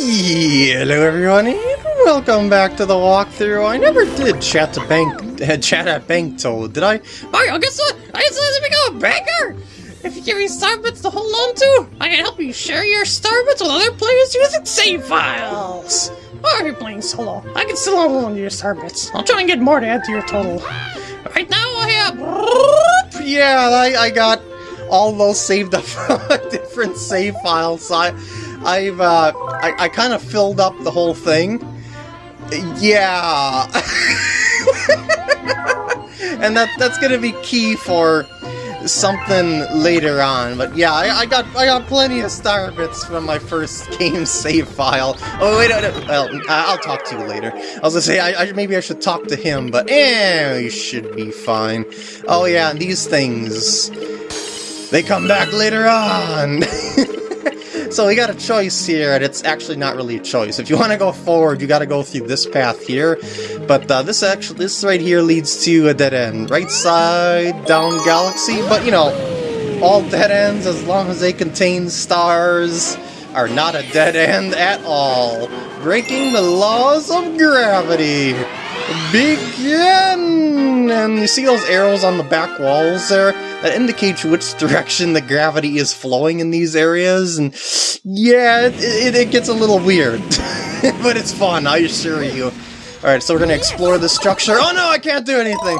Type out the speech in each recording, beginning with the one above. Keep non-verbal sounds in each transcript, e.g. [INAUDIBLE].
Hello everyone, and welcome back to the walkthrough. I never did chat to bank, [LAUGHS] chat at Bank Toad, did I? Mario, guess what? I decided to become a banker! If you give me starbits to hold on to, I can help you share your starbits with other players using save files! Or if you're playing solo, I can still hold on to your starbits. I'll try and get more to add to your total. Right now I have... [LAUGHS] Yeah, I, I got all those saved up from [LAUGHS] different save files. So I, I've uh, I, I kind of filled up the whole thing. Yeah, [LAUGHS] and that that's gonna be key for something later on. But yeah, I, I got I got plenty of star bits from my first [LAUGHS] game save file. Oh wait, no, no, well, I'll talk to you later. I was gonna say I, I maybe I should talk to him, but eh, you should be fine. Oh yeah, these things they come back later on. [LAUGHS] so we got a choice here, and it's actually not really a choice. If you want to go forward, you got to go through this path here. But uh, this actually, this right here leads to a dead end. Right side, down galaxy, but you know, all dead ends, as long as they contain stars, are not a dead end at all. Breaking the laws of gravity. Begin! And you see those arrows on the back walls there? That indicates which [LAUGHS] direction the gravity is flowing in these areas, and yeah, it, it, it gets a little weird. [LAUGHS] but it's fun, I assure you. Alright, so we're gonna explore the structure. Oh no, I can't do anything!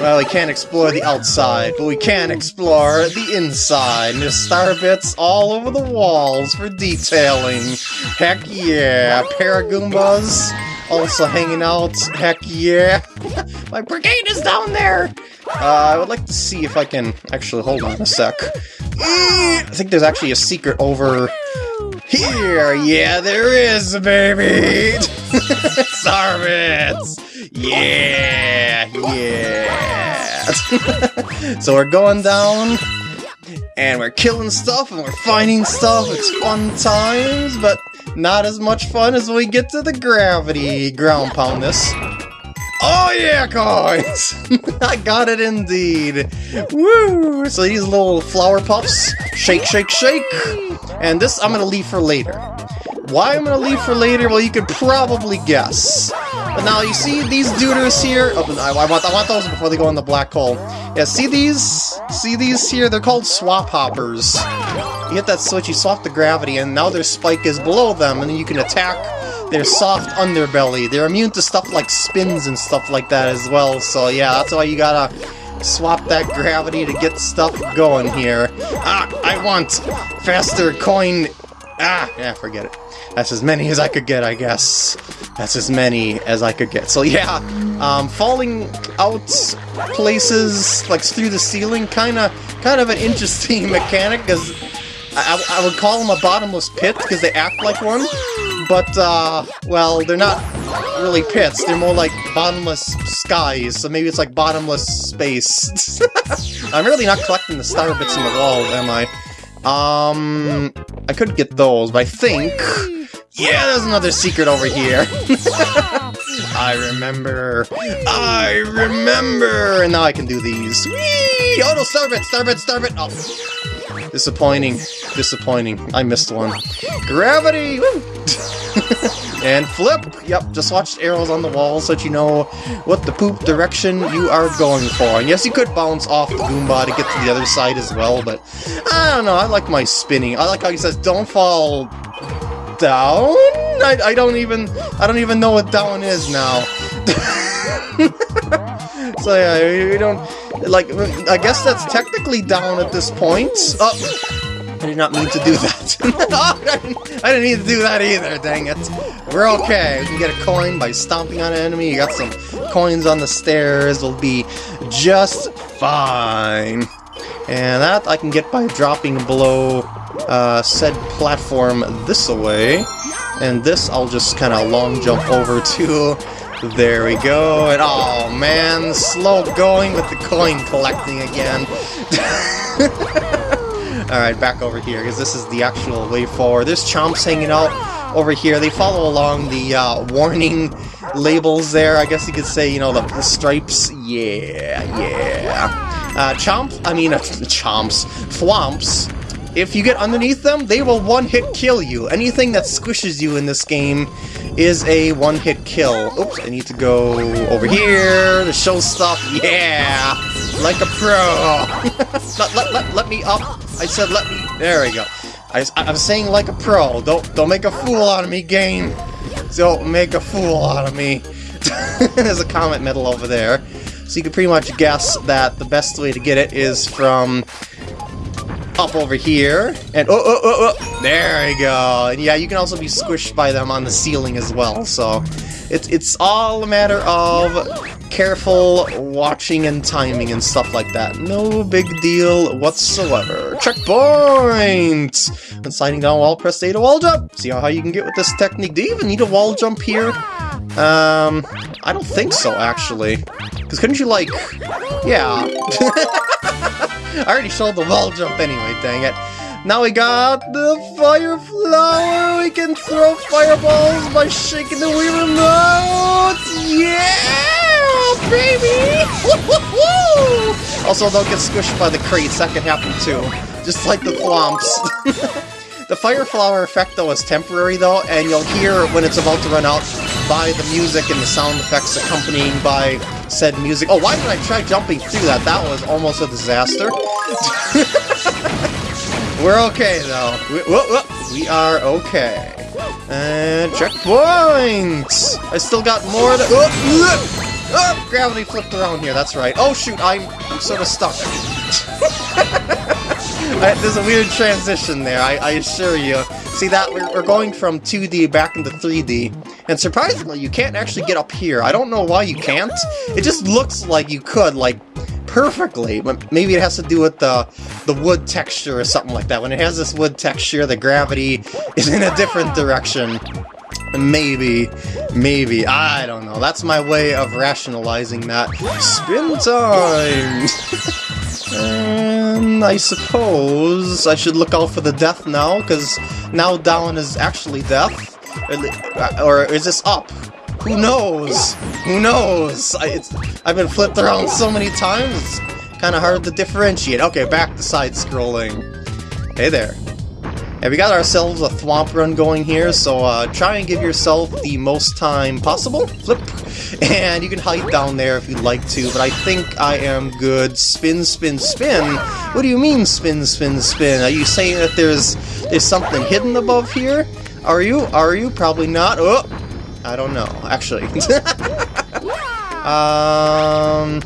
Well, we can't explore the outside, but we can explore the inside. And there's star bits all over the walls for detailing. Heck yeah, Paragoombas also hanging out. Heck yeah. [LAUGHS] My brigade is down there! Uh, I would like to see if I can... Actually, hold on a sec. I think there's actually a secret over here. Yeah, there is, baby! [LAUGHS] Sarvits! Yeah! Yeah! [LAUGHS] so we're going down, and we're killing stuff, and we're finding stuff. It's fun times, but not as much fun as when we get to the gravity ground pound this. Oh yeah, coins! [LAUGHS] I got it indeed! Woo! So these little flower puffs, shake, shake, shake! And this I'm gonna leave for later. Why I'm gonna leave for later, well you could probably guess. But now you see these duders here, oh, I, want, I want those before they go in the black hole. Yeah, see these? See these here? They're called swap hoppers. You hit that switch, you swap the gravity, and now their spike is below them, and then you can attack their soft underbelly. They're immune to stuff like spins and stuff like that as well, so yeah, that's why you gotta swap that gravity to get stuff going here. Ah, I want faster coin... Ah, yeah, forget it. That's as many as I could get, I guess. That's as many as I could get. So yeah, um, falling out places, like through the ceiling, kind of kind of an interesting [LAUGHS] mechanic, because I, I, would call them a bottomless pit, because they act like one but, uh, well, they're not really pits, they're more like bottomless skies, so maybe it's like bottomless space. [LAUGHS] I'm really not collecting the star bits in the wall, am I? Um, I could get those, but I think... Yeah, there's another secret over here! [LAUGHS] I remember! I remember! And now I can do these. Whee! Oh no, starbit, starbit, starbit! Oh. Disappointing. Disappointing. I missed one. Gravity! [LAUGHS] And flip! Yep, just watch arrows on the wall so that you know what the poop direction you are going for. And yes, you could bounce off the Goomba to get to the other side as well, but I don't know, I like my spinning. I like how he says, don't fall down? I, I don't even, I don't even know what down is now. [LAUGHS] so yeah, we don't, like, I guess that's technically down at this point. Oh, I did not mean to do that. [LAUGHS] I didn't need to do that either, dang it. We're okay. We can get a coin by stomping on an enemy. You got some coins on the stairs. We'll be just fine. And that I can get by dropping below uh, said platform this way. And this I'll just kind of long jump over to. There we go. And oh man, slow going with the coin collecting again. [LAUGHS] Alright, back over here, because this is the actual way forward. There's chomps hanging out over here. They follow along the uh, warning labels there. I guess you could say, you know, the, the stripes. Yeah, yeah. Uh, chomp, I mean, uh, [LAUGHS] chomps, thwomps if you get underneath them, they will one-hit kill you. Anything that squishes you in this game is a one-hit kill. Oops, I need to go over here to show stuff. Yeah! Like a pro! [LAUGHS] let, let, let, let me up. I said let me... There we go. I, I'm saying like a pro. Don't, don't make a fool out of me, game. Don't make a fool out of me. [LAUGHS] There's a comet medal over there. So you can pretty much guess that the best way to get it is from up over here, and oh, oh, oh, oh, there we go. And yeah, you can also be squished by them on the ceiling as well, so it's, it's all a matter of careful watching and timing and stuff like that. No big deal whatsoever. Checkpoint! When sliding down wall, press A to wall jump. See how you can get with this technique. Do you even need a wall jump here? Um, I don't think so, actually. Because couldn't you, like... Yeah. [LAUGHS] [LAUGHS] I already showed the wall jump anyway, dang it. Now we got the fire flower! We can throw fireballs by shaking the Wii Remote! Yeah, baby! also, don't get squished by the crates, that can happen too. Just like the thwomps. [LAUGHS] The Fire Flower effect, though, is temporary, though, and you'll hear when it's about to run out by the music and the sound effects accompanying by said music. Oh, why did I try jumping through that? That was almost a disaster. [LAUGHS] We're okay, though. We, whoa, whoa, we are okay. And checkpoints! I still got more to... Oh, oh, gravity flipped around here, that's right. Oh, shoot, I'm, I'm sort of stuck. [LAUGHS] I, there's a weird transition there, I, I assure you. See that? We're, we're, going from 2D back into 3D, and surprisingly, you can't actually get up here. I don't know why you can't. It just looks like you could, like, perfectly. But maybe it has to do with the, the wood texture or something like that. When it has this wood texture, the gravity is in a different direction. Maybe, maybe, I don't know. That's my way of rationalizing that. Spin time! [LAUGHS] And I suppose I should look out for the death now, because now down is actually death. Or is this up? Who knows? Who knows? I, I've been flipped around so many times, it's kind of hard to differentiate. Okay, back to side-scrolling. Hey there. Yeah, we got ourselves a thwomp run going here, so uh, try and give yourself the most time possible. Flip. [LAUGHS] And you can hide down there if you'd like to, but I think I am good. Spin, spin, spin? What do you mean spin, spin, spin? Are you saying that there's there's something hidden above here? Are you? Are you? Probably not. Oh! I don't know, actually. [LAUGHS] um...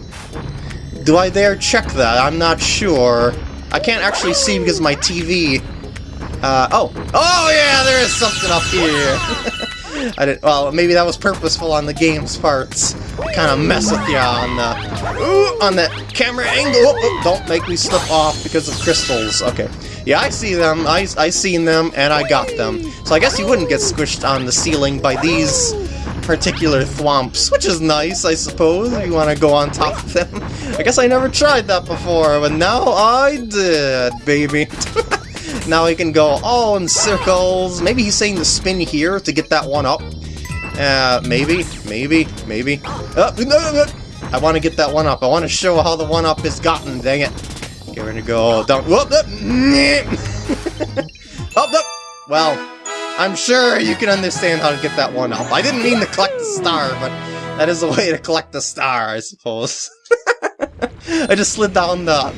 Do I dare check that? I'm not sure. I can't actually see because my TV uh, oh. Oh, yeah, there is something up here. [LAUGHS] I didn't, well, maybe that was purposeful on the game's parts. Kind of mess with you on the, ooh, on the camera angle. Oh, oh, don't make me slip off because of crystals. Okay. Yeah, I see them. I, I seen them, and I got them. So I guess you wouldn't get squished on the ceiling by these particular thwomps, which is nice, I suppose, if you want to go on top of them. [LAUGHS] I guess I never tried that before, but now I did, baby. [LAUGHS] Now he can go all in circles. Maybe he's saying to spin here to get that one up. Uh, maybe, maybe, maybe. Uh, no, no, no. I want to get that one up. I want to show how the one up is gotten. Dang it. Okay, we're gonna go down. Whoop, whoop. [LAUGHS] oh, no. Well, I'm sure you can understand how to get that one up. I didn't mean to collect the star, but that is a way to collect the star, I suppose. [LAUGHS] I just slid down the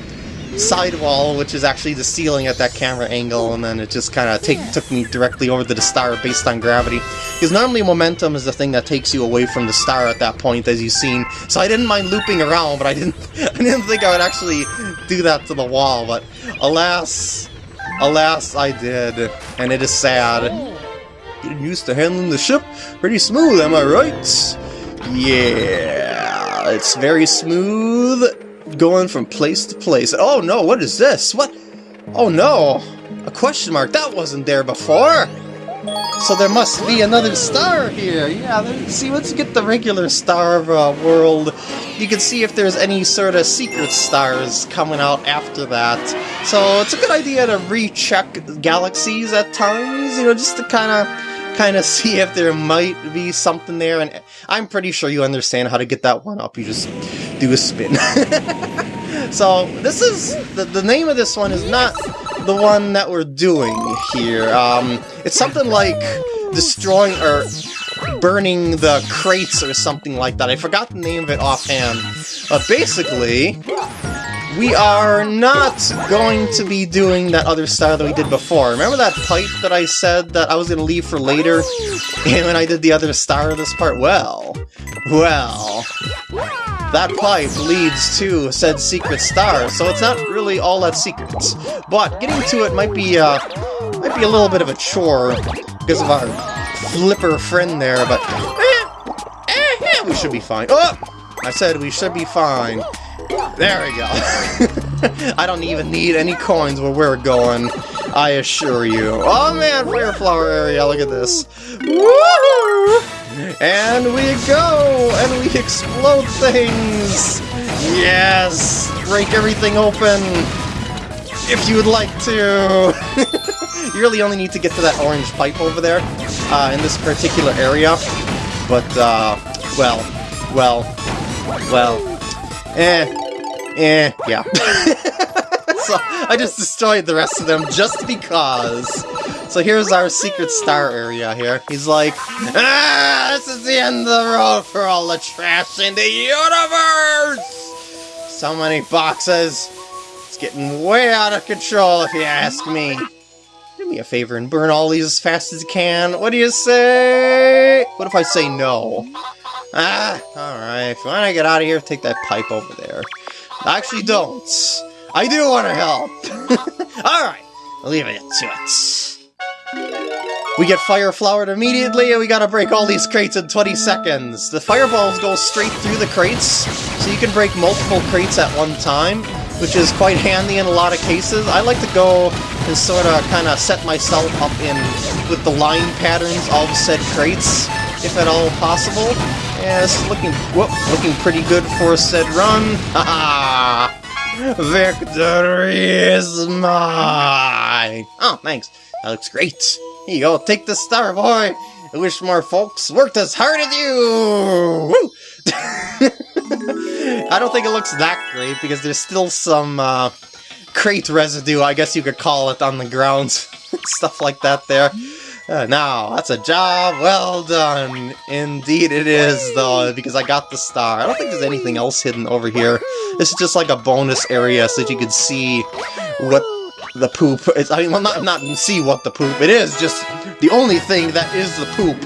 sidewall, which is actually the ceiling at that camera angle, and then it just kind of took me directly over to the star based on gravity. Because normally momentum is the thing that takes you away from the star at that point, as you've seen. So I didn't mind looping around, but I didn't, [LAUGHS] I didn't think I would actually do that to the wall. But alas, alas, I did, and it is sad. Getting used to handling the ship pretty smooth, am I right? Yeah, it's very smooth going from place to place. Oh no, what is this? What? Oh no! A question mark. That wasn't there before! So there must be another star here. Yeah, see, let's get the regular star of uh, world. You can see if there's any sort of secret stars coming out after that. So it's a good idea to recheck galaxies at times, you know, just to kind of kind of see if there might be something there. And I'm pretty sure you understand how to get that one up. You just do a spin. [LAUGHS] so this is, the, the name of this one is not the one that we're doing here. Um, it's something like destroying or burning the crates or something like that. I forgot the name of it offhand. But basically, we are not going to be doing that other style that we did before. Remember that pipe that I said that I was going to leave for later? [LAUGHS] And when I did the other star of this part? Well, well, that pipe leads to said secret star, so it's not really all that secret. But getting to it might be, uh, might be a little bit of a chore because of our flipper friend there, but eh, eh, eh, we should be fine. Oh! I said we should be fine. There we go. [LAUGHS] I don't even need any coins where we're going. I assure you. Oh man, Fire Flower area, look at this. And we go! And we explode things! Yes! Break everything open! If you would like to! [LAUGHS] you really only need to get to that orange pipe over there, uh, in this particular area. But, uh, well, well, well, eh, eh, yeah. [LAUGHS] so, I just destroyed the rest of them just because. So here's our secret star area here. He's like, Ah, this is the end of the road for all the trash in the universe! So many boxes. It's getting way out of control if you ask me. Do me a favor and burn all these as fast as you can. What do you say? What if I say no? Ah, alright. If you want to get out of here, take that pipe over there. Actually, don't. I do want to help. [LAUGHS] alright, leave it to it. We get fire flowered immediately, and we gotta break all these crates in 20 seconds. The fireballs go straight through the crates, so you can break multiple crates at one time, which is quite handy in a lot of cases. I like to go and sort of kind of set myself up in with the line patterns of said crates, if at all possible. Yeah, this is looking, whoop, looking pretty good for said run. [LAUGHS] Haha! Victory is mine! Oh, thanks. That looks great. Here you go, take the star, boy! I wish more folks worked as hard as you! [LAUGHS] I don't think it looks that great, because there's still some, uh, crate residue, I guess you could call it, on the ground. [LAUGHS] Stuff like that there. Uh, now, that's a job well done. Indeed it is, though, because I got the star. I don't think there's anything else hidden over here. This is just like a bonus area so that you can see what the poop is. I mean, well, not, not see what the poop. It is just the only thing that is the poop.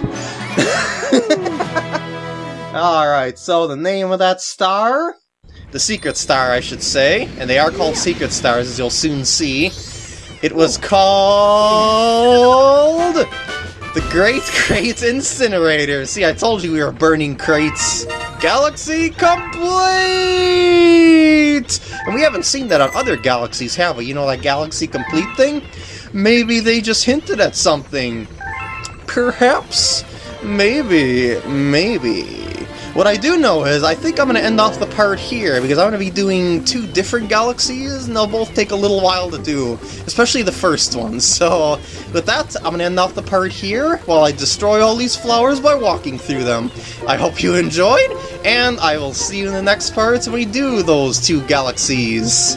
[LAUGHS] Alright, so the name of that star? The secret star, I should say. And they are called secret stars, as you'll soon see. It was called... The Great Crate Incinerator. See, I told you we were burning crates. Galaxy Complete! And we haven't seen that on other galaxies, have we? You know, that Galaxy Complete thing? Maybe they just hinted at something. Perhaps. Maybe. Maybe. What I do know is, I think I'm going to end off the part here, because I'm going to be doing two different galaxies, and they'll both take a little while to do, especially the first one. [LAUGHS] So, with that, I'm going to end off the part here, while I destroy all these flowers by walking through them. I hope you enjoyed, and I will see you in the next parts when we do those two galaxies.